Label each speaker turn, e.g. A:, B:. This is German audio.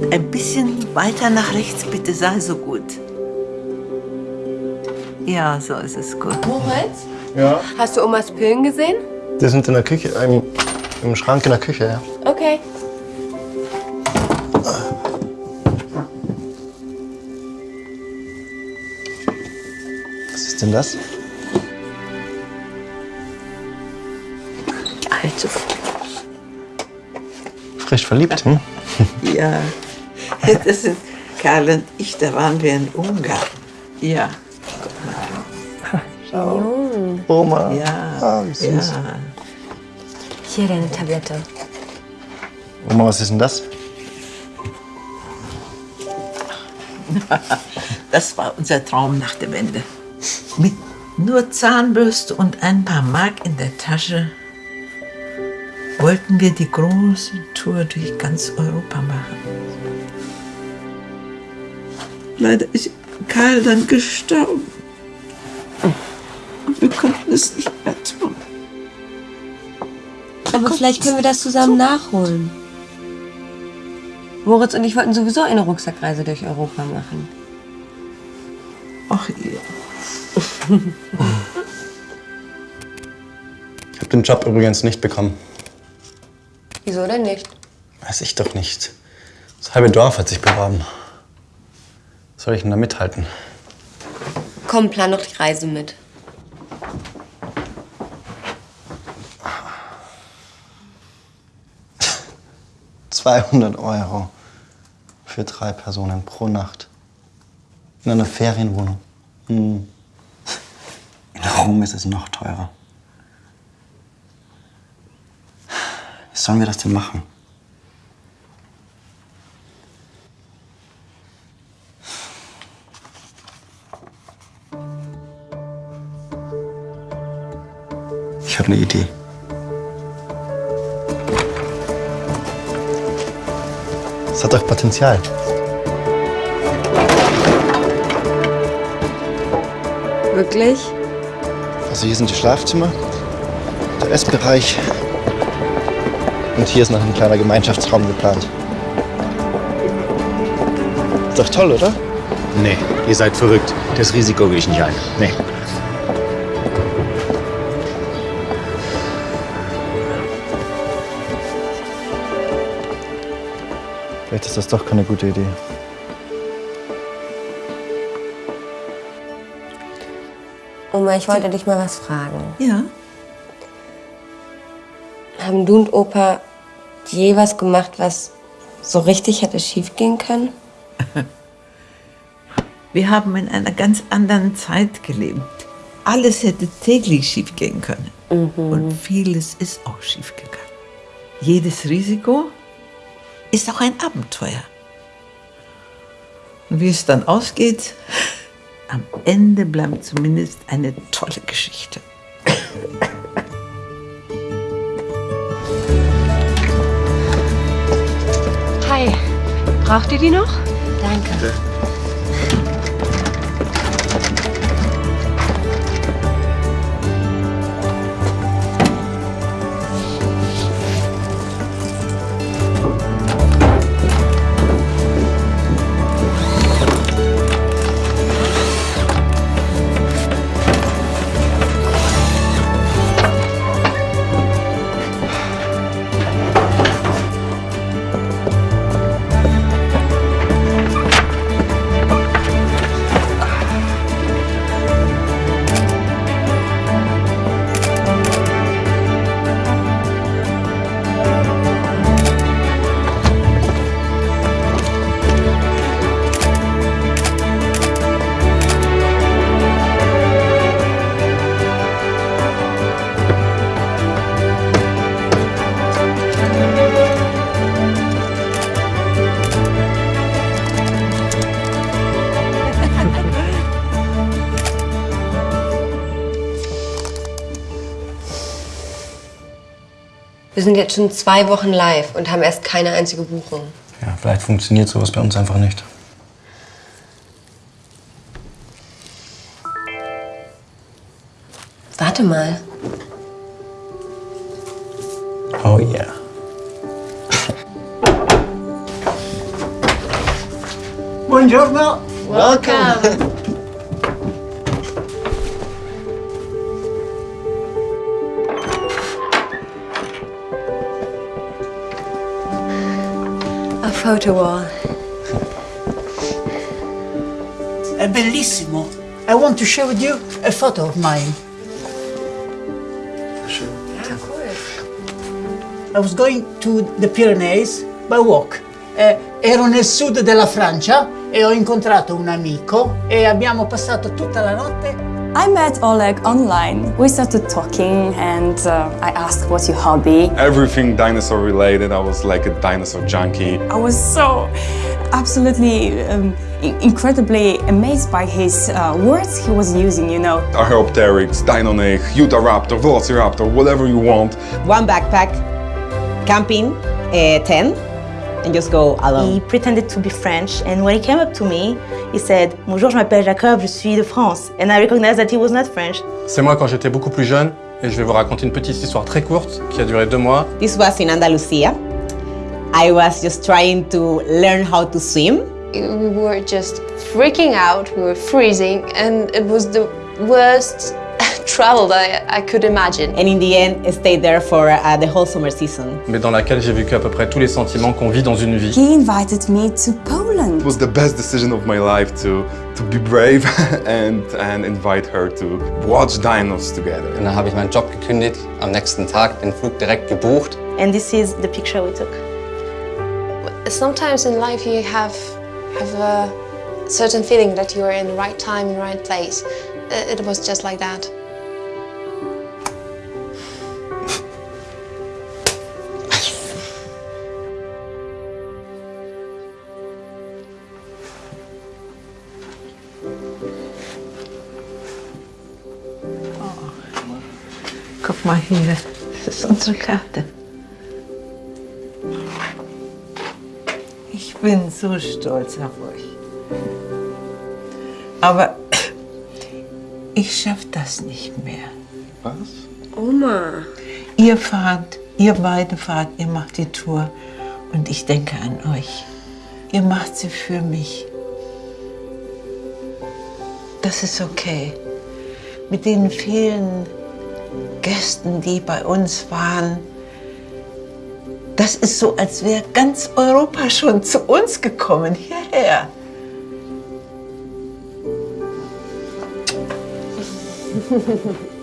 A: Ein bisschen weiter nach rechts, bitte, sei so gut. Ja, so ist es gut.
B: Moritz,
C: Ja.
B: hast du Omas Pillen gesehen?
C: Die sind in der Küche, im, im Schrank in der Küche, ja.
B: Okay.
C: Was ist denn das?
A: Also,
C: Frisch verliebt, hm?
A: ja. Das sind Karl und ich, da waren wir in Ungarn. Ja,
C: Oma.
A: ja.
C: Ah, wie süß.
A: ja.
B: Hier deine Tablette.
C: Oma, was ist denn das?
A: Das war unser Traum nach der Wende. Mit nur Zahnbürste und ein paar Mark in der Tasche wollten wir die große Tour durch ganz Europa machen. Leider ist Karl dann gestorben. Und wir konnten es nicht mehr tun.
B: Aber vielleicht können wir das zusammen nachholen. Moritz und ich wollten sowieso eine Rucksackreise durch Europa machen.
A: Ach, ihr.
C: Ich habe den Job übrigens nicht bekommen.
B: Wieso denn nicht?
C: Weiß ich doch nicht. Das halbe Dorf hat sich beworben. Was soll ich denn da mithalten?
B: Komm, plan doch die Reise mit.
C: – 200 Euro für drei Personen pro Nacht. In einer Ferienwohnung. Hm. In Rom ist es noch teurer. Wie sollen wir das denn machen? Eine Idee. Es hat doch Potenzial.
B: Wirklich?
C: Also hier sind die Schlafzimmer, der Essbereich und hier ist noch ein kleiner Gemeinschaftsraum geplant. Ist doch toll, oder?
D: Nee, ihr seid verrückt. Das Risiko gehe ich nicht ein. Nee.
C: Vielleicht ist das doch keine gute Idee.
B: Oma, ich wollte dich mal was fragen.
A: Ja,
B: Haben du und Opa je was gemacht, was so richtig hätte schiefgehen können?
A: wir haben in einer ganz anderen Zeit gelebt. Alles hätte täglich schiefgehen können. Und vieles ist auch schiefgegangen. Jedes Risiko ist auch ein Abenteuer. Und wie es dann ausgeht, am Ende bleibt zumindest eine tolle Geschichte.
B: Hi. Braucht ihr die noch? Danke. Wir sind jetzt schon zwei Wochen live und haben erst keine einzige Buchung.
C: Ja, vielleicht funktioniert sowas bei uns einfach nicht.
B: Warte mal.
C: Oh yeah.
E: buongiorno.
C: Welcome.
B: A photo wall.
E: È bellissimo. I want to share with you a photo of mine. I was going to the Pyrenees by walk. Eh, ero nel sud della Francia e ho incontrato un amico e abbiamo passato tutta la notte
F: I met Oleg online. We started talking and uh, I asked what's your hobby.
G: everything dinosaur related. I was like a dinosaur junkie.
F: I was so absolutely um, incredibly amazed by his uh, words he was using, you know.
G: Archaeopteryx, Deinonych, Utahraptor, Velociraptor, whatever you want.
H: one backpack, camping, uh, 10, and just go alone.
I: He pretended to be French, and when he came up to me, he said, Bonjour, je m'appelle Jacob, je suis de France. And I recognized that he was not French.
J: C'est moi quand j'étais beaucoup plus jeune et je vais vous raconter une petite histoire très courte qui a duré deux mois.
H: This was in Andalusia. I was just trying to learn how to swim.
K: We were just freaking out, we were freezing, and it was the worst travel that I, I could imagine.
H: And in the end, I stayed there for uh, the whole summer season.
J: mais dans laquelle j'ai vécu à peu près tous les sentiments qu'on vit dans une vie.
F: He invited me to Poland.
G: It was the best decision of my life to to be brave and and invite her to watch dinos together.
L: Und dann habe ich meinen Job gekündigt, am nächsten Tag den Flug direkt gebucht.
I: And this is the picture we took.
K: Sometimes in life you have, have a certain feeling that you are in the right time, in the right place. It was just like that.
A: Guck mal hier, das ist unsere Karte. Ich bin so stolz auf euch. Aber ich schaff das nicht mehr.
C: Was?
B: Oma.
A: Ihr fahrt, ihr beide fahrt, ihr macht die Tour und ich denke an euch. Ihr macht sie für mich. Das ist okay. Mit den vielen Gästen, die bei uns waren, das ist so, als wäre ganz Europa schon zu uns gekommen, hierher.